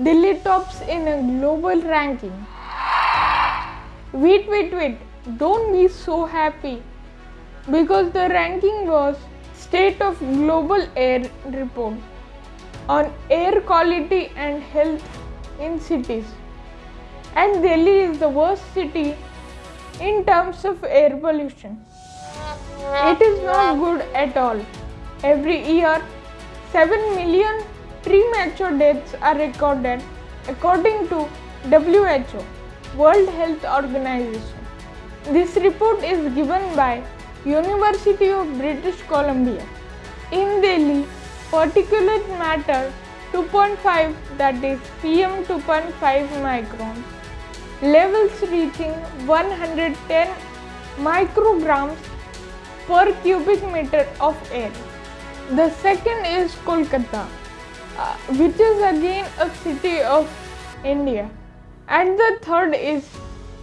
Delhi tops in a global ranking. Wait, wait, wait. Don't be so happy because the ranking was State of Global Air Report on air quality and health in cities. And Delhi is the worst city in terms of air pollution. It is not good at all. Every year, 7 million premature deaths are recorded according to WHO, World Health Organization. This report is given by University of British Columbia. In Delhi, particulate matter 2.5 that is PM 2.5 microns levels reaching 110 micrograms per cubic meter of air. The second is Kolkata, uh, which is again a city of India. And the third is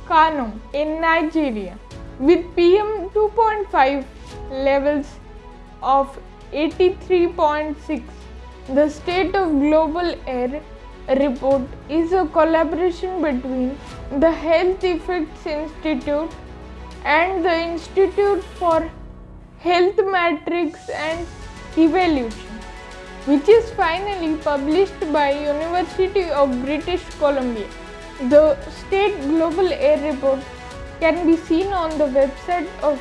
Kano in Nigeria with PM 2.5 levels of 83.6. The State of Global Air report is a collaboration between the Health Effects Institute and the Institute for Health Metrics and Evaluation, which is finally published by University of British Columbia. The State Global Air Report can be seen on the website of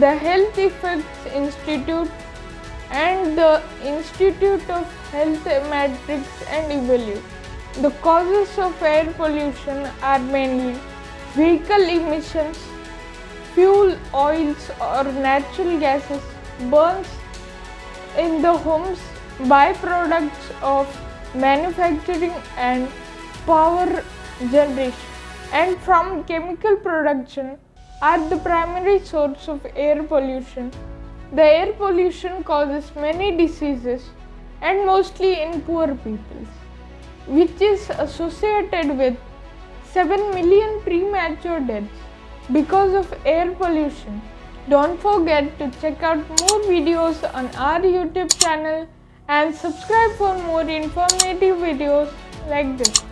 the Health Effects Institute and the Institute of Health Metrics and Evaluation. The causes of air pollution are mainly vehicle emissions, fuel oils or natural gases, burns in the homes, byproducts of manufacturing and power generation, and from chemical production are the primary source of air pollution. The air pollution causes many diseases and mostly in poor peoples, which is associated with 7 million premature deaths because of air pollution. Don't forget to check out more videos on our YouTube channel and subscribe for more informative videos like this.